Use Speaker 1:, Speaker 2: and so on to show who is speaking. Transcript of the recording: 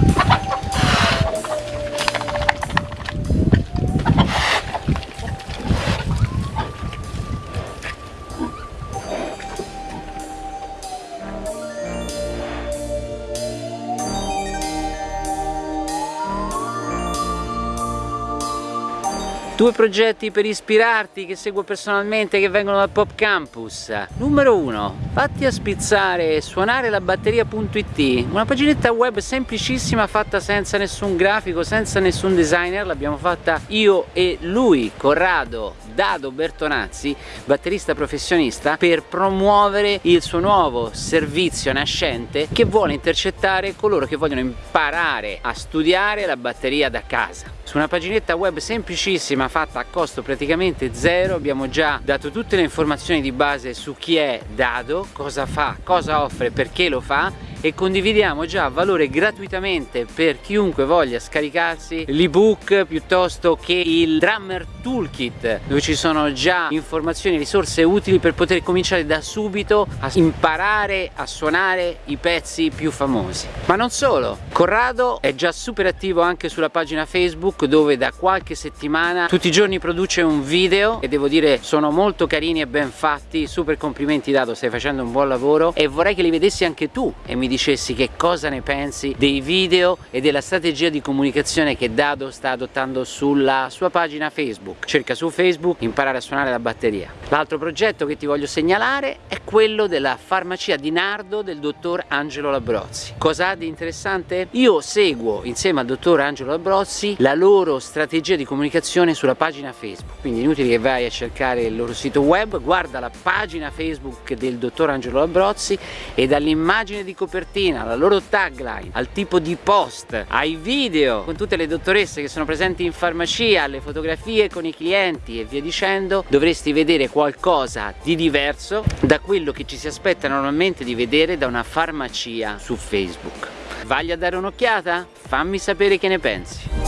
Speaker 1: Ha ha! Due progetti per ispirarti che seguo personalmente che vengono dal Pop Campus. Numero 1. Fatti a spizzare suonare la batteria.it Una paginetta web semplicissima fatta senza nessun grafico, senza nessun designer. L'abbiamo fatta io e lui, Corrado Dado Bertonazzi, batterista professionista, per promuovere il suo nuovo servizio nascente che vuole intercettare coloro che vogliono imparare a studiare la batteria da casa. Su una paginetta web semplicissima fatta a costo praticamente zero. Abbiamo già dato tutte le informazioni di base su chi è Dado, cosa fa, cosa offre, perché lo fa e condividiamo già valore gratuitamente per chiunque voglia scaricarsi l'ebook piuttosto che il Drummer Toolkit dove ci sono già informazioni e risorse utili per poter cominciare da subito a imparare a suonare i pezzi più famosi. Ma non solo Corrado è già super attivo anche sulla pagina Facebook dove da qualche settimana tutti i giorni produce un video e devo dire sono molto carini e ben fatti. Super complimenti Dado stai facendo un buon lavoro e vorrei che li vedessi anche tu e mi dicessi che cosa ne pensi dei video e della strategia di comunicazione che Dado sta adottando sulla sua pagina Facebook. Cerca su Facebook imparare a suonare la batteria. L'altro progetto che ti voglio segnalare è quello della farmacia di Nardo del dottor Angelo Labrozzi. Cosa ha di interessante? Io seguo insieme al dottor Angelo Labrozzi la loro strategia di comunicazione sulla pagina Facebook, quindi inutile che vai a cercare il loro sito web, guarda la pagina Facebook del dottor Angelo Labrozzi e dall'immagine di copertura copertina, alla loro tagline, al tipo di post, ai video con tutte le dottoresse che sono presenti in farmacia, alle fotografie con i clienti e via dicendo, dovresti vedere qualcosa di diverso da quello che ci si aspetta normalmente di vedere da una farmacia su Facebook. Vagli a dare un'occhiata? Fammi sapere che ne pensi.